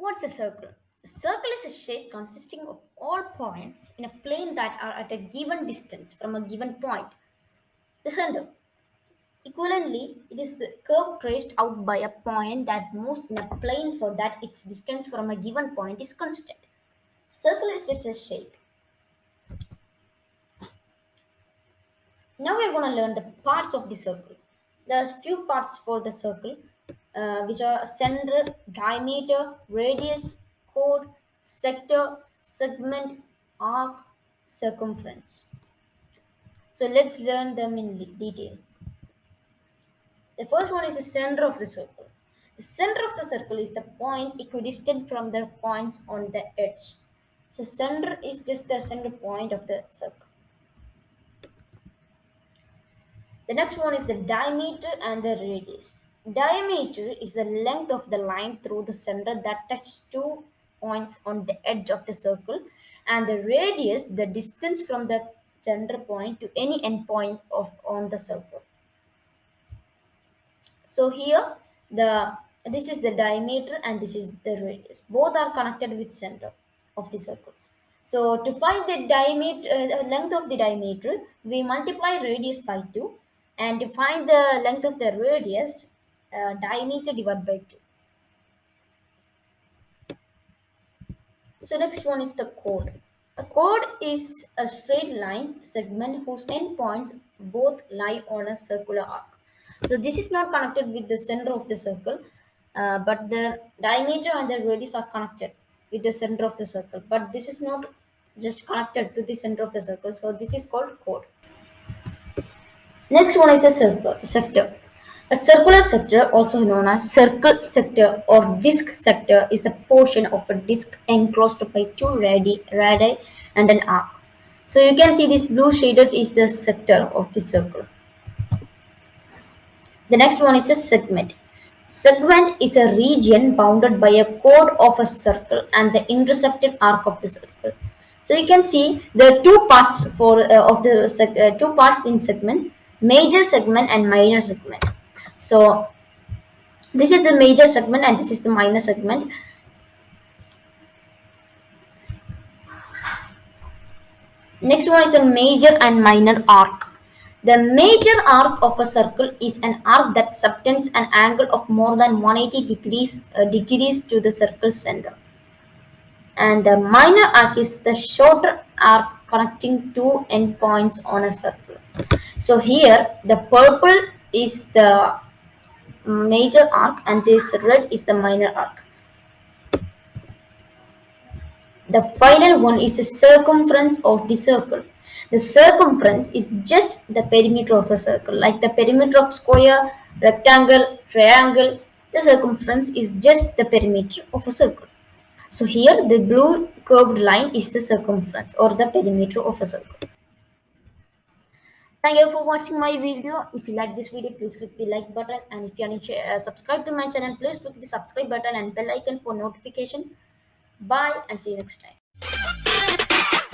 What's a circle? A circle is a shape consisting of all points in a plane that are at a given distance from a given point, the center. Equivalently, it is the curve traced out by a point that moves in a plane so that its distance from a given point is constant. Circle is just a shape. Now we are going to learn the parts of the circle. There's few parts for the circle, uh, which are center, diameter, radius, chord, sector, segment, arc, circumference. So let's learn them in detail. The first one is the center of the circle. The center of the circle is the point equidistant from the points on the edge. So center is just the center point of the circle. The next one is the diameter and the radius. Diameter is the length of the line through the center that touches two points on the edge of the circle and the radius the distance from the center point to any endpoint of on the circle. So here the this is the diameter and this is the radius. Both are connected with center of the circle. So to find the diameter uh, length of the diameter, we multiply radius by 2 and to find the length of the radius, uh, diameter divided by 2. So next one is the chord. A chord is a straight line segment whose endpoints both lie on a circular arc. So this is not connected with the center of the circle, uh, but the diameter and the radius are connected with the center of the circle. But this is not just connected to the center of the circle. So this is called chord. Next one is a circle, sector. A circular sector, also known as circle sector or disk sector, is the portion of a disk enclosed by two radii, radii and an arc. So you can see this blue shaded is the sector of the circle. The next one is the segment. Segment is a region bounded by a chord of a circle and the intersected arc of the circle. So you can see the two parts for uh, of the uh, two parts in segment, major segment and minor segment. So this is the major segment and this is the minor segment. Next one is the major and minor arc. The major arc of a circle is an arc that subtends an angle of more than 180 degrees, uh, degrees to the circle center. And the minor arc is the shorter arc connecting two endpoints on a circle. So here the purple is the major arc and this red is the minor arc. The final one is the circumference of the circle. The circumference is just the perimeter of a circle, like the perimeter of square, rectangle, triangle. The circumference is just the perimeter of a circle. So here the blue curved line is the circumference or the perimeter of a circle. Thank you for watching my video. If you like this video, please click the like button. And if you are to uh, subscribe to my channel, please click the subscribe button and bell icon for notification. Bye and see you next time.